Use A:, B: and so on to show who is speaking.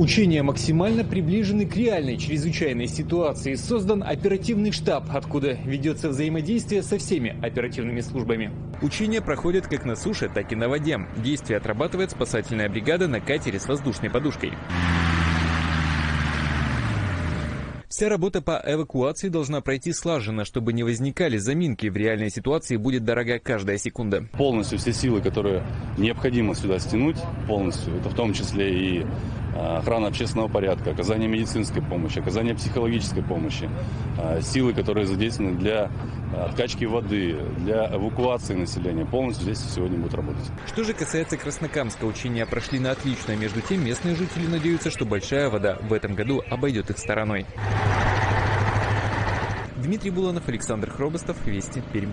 A: Учения максимально приближены к реальной чрезвычайной ситуации. Создан оперативный штаб, откуда ведется взаимодействие со всеми оперативными службами.
B: Учения проходят как на суше, так и на воде. Действия отрабатывает спасательная бригада на катере с воздушной подушкой. Вся работа по эвакуации должна пройти слаженно, чтобы не возникали заминки. В реальной ситуации будет дорога каждая секунда.
C: Полностью все силы, которые необходимо сюда стянуть, полностью, это в том числе и а, охрана общественного порядка, оказание медицинской помощи, оказание психологической помощи, а, силы, которые задействованы для откачки воды, для эвакуации населения, полностью здесь сегодня будут работать.
B: Что же касается Краснокамска, учения прошли на отлично. Между тем, местные жители надеются, что большая вода в этом году обойдет их стороной. Дмитрий Буланов, Александр Хробостов, Вести, Пермь.